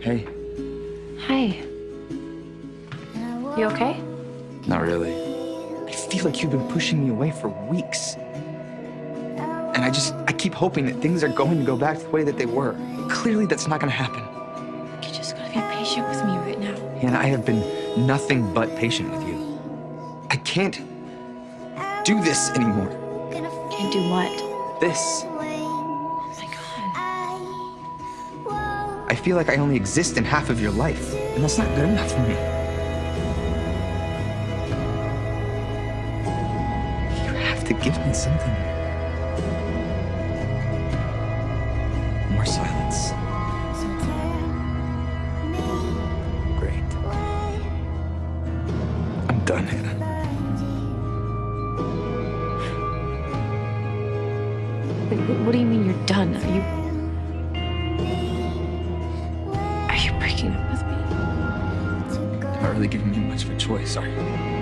Hey, Hi. You okay? not really. I feel like you've been pushing me away for weeks. And I just, I keep hoping that things are going to go back to the way that they were. Clearly, that's not going to happen. You just gotta be patient with me right now. And I have been nothing but patient with you. I can't do this anymore. Can't do what? This. I feel like I only exist in half of your life, and that's not good enough for me. You have to give me something. More silence. Great. I'm done, Hannah. Wait, what do you mean you're done? Are you. Really giving me much of a choice, are you?